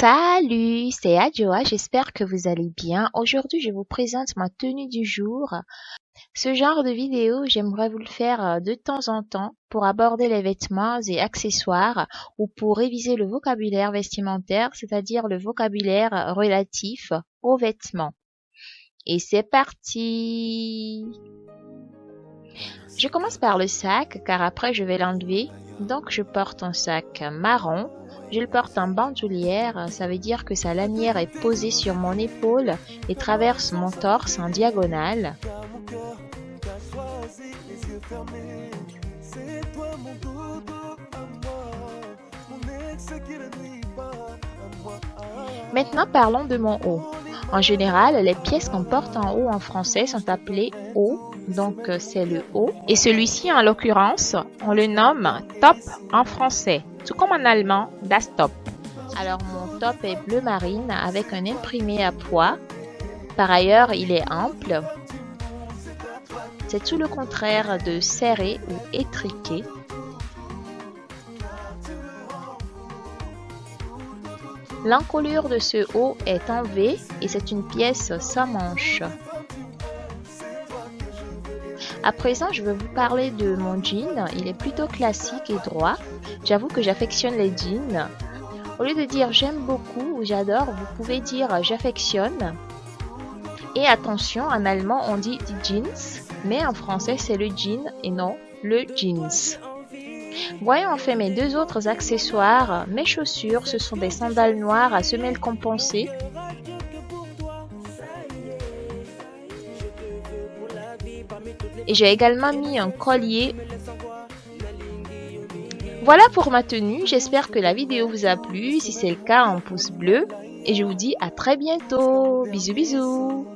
Salut, c'est Adjoa, j'espère que vous allez bien. Aujourd'hui, je vous présente ma tenue du jour. Ce genre de vidéo, j'aimerais vous le faire euh, de temps en temps pour aborder les vêtements et accessoires ou pour réviser le vocabulaire vestimentaire, c'est-à-dire le vocabulaire relatif aux vêtements. Et c'est parti Je commence par le sac car après je vais l'enlever. Donc je porte un sac marron je le porte en bandoulière, ça veut dire que sa lanière est posée sur mon épaule et traverse mon torse en diagonale. Maintenant parlons de mon haut. En général, les pièces qu'on porte en haut en français sont appelées haut, donc c'est le haut. Et celui-ci, en l'occurrence, on le nomme top en français, tout comme en allemand, das Top. Alors mon top est bleu marine avec un imprimé à poids. Par ailleurs, il est ample. C'est tout le contraire de serré ou étriqué. L'encolure de ce haut est en V et c'est une pièce sans manche. À présent, je vais vous parler de mon jean. Il est plutôt classique et droit. J'avoue que j'affectionne les jeans. Au lieu de dire j'aime beaucoup ou j'adore, vous pouvez dire j'affectionne. Et attention, en allemand on dit jeans, mais en français c'est le jean et non le jeans. Voyons enfin mes deux autres accessoires. Mes chaussures, ce sont des sandales noires à semelles compensées. Et j'ai également mis un collier. Voilà pour ma tenue. J'espère que la vidéo vous a plu. Si c'est le cas, un pouce bleu. Et je vous dis à très bientôt. Bisous bisous.